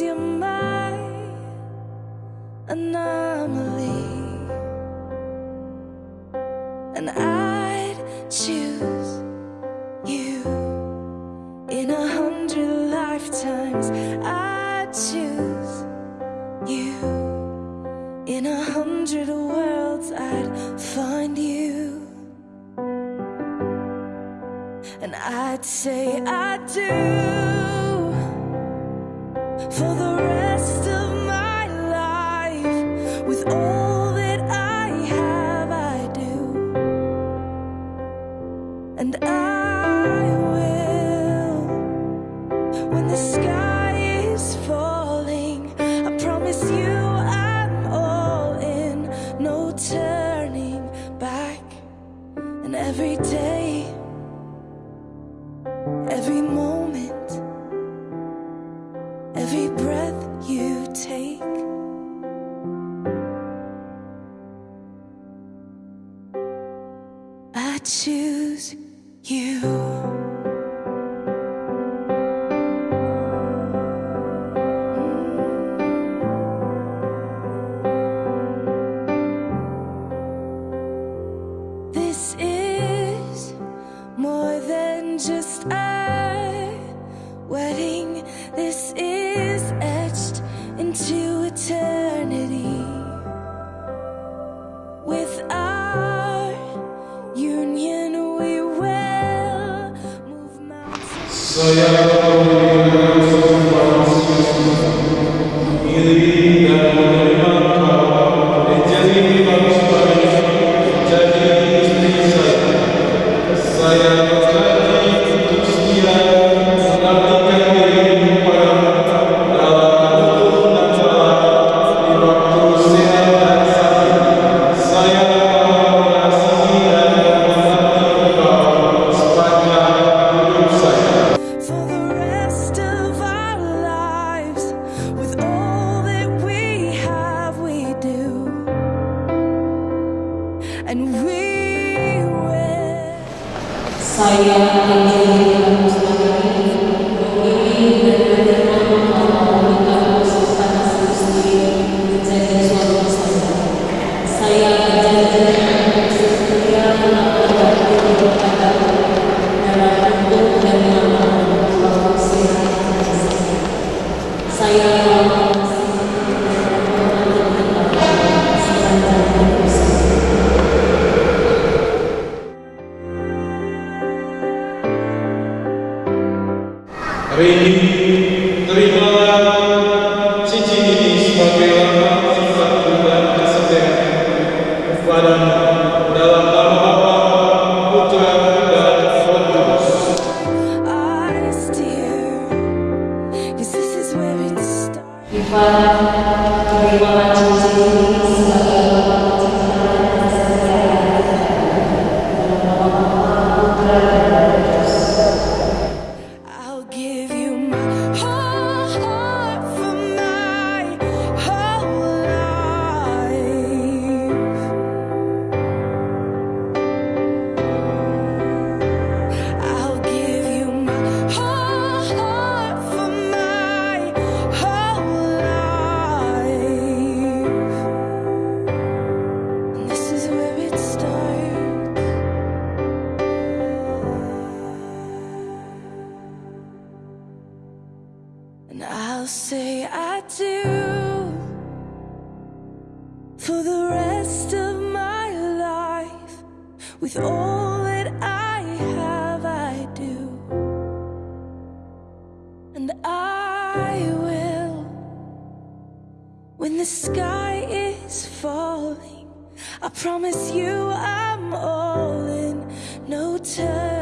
Sometimes you're my anomaly, and I'd choose you in a hundred lifetimes. I'd choose you in a hundred worlds. I'd find you, and I'd say I do for the rest of my life. With all that I have I do. And I will. When the sky is falling I promise you I'm all in. No turning back. And every day you. Mountains. for and we will. Saya starts. I'll say I do for the rest of my life. With all that I have, I do. And I will when the sky is falling. I promise you I'm all in, no turning.